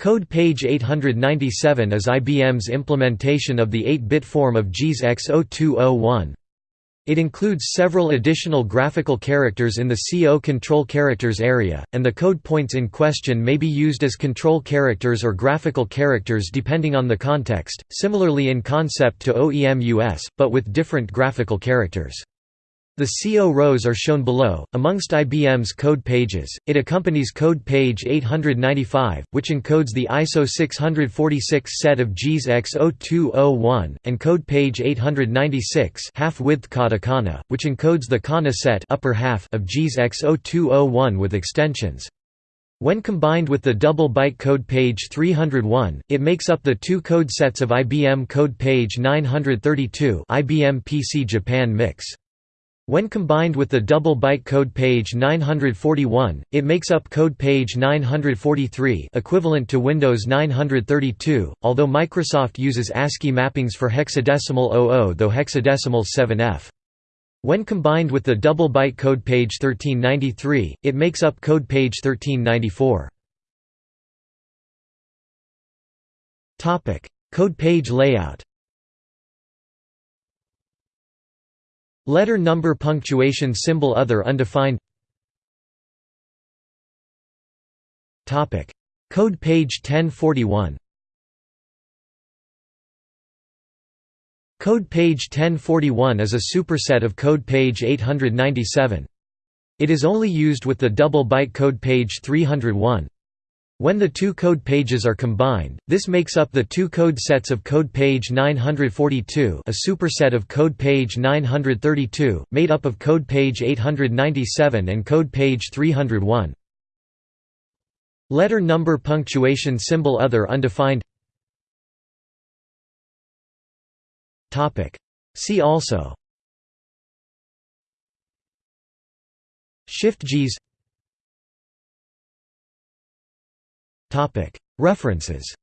Code page 897 is IBM's implementation of the 8-bit form of JIS X0201. It includes several additional graphical characters in the CO control characters area, and the code points in question may be used as control characters or graphical characters depending on the context, similarly in concept to OEM US, but with different graphical characters. The CO rows are shown below. Amongst IBM's code pages, it accompanies code page 895, which encodes the ISO 646 set of JIS X0201, and code page 896 half-width katakana, which encodes the kana set upper half of JIS X0201 with extensions. When combined with the double byte code page 301, it makes up the two code sets of IBM code page 932 IBM PC Japan Mix. When combined with the double byte code page 941, it makes up code page 943 equivalent to Windows 932, although Microsoft uses ASCII mappings for hexadecimal 00 though hexadecimal 7F. When combined with the double byte code page 1393, it makes up code page 1394. Code page layout Letter number punctuation symbol other undefined Code page 1041 Code page 1041 is a superset of code page 897. It is only used with the double byte code page 301. When the two code pages are combined, this makes up the two code sets of code page 942 a superset of code page 932, made up of code page 897 and code page 301. Letter number punctuation symbol other undefined. See also. Shift JIS References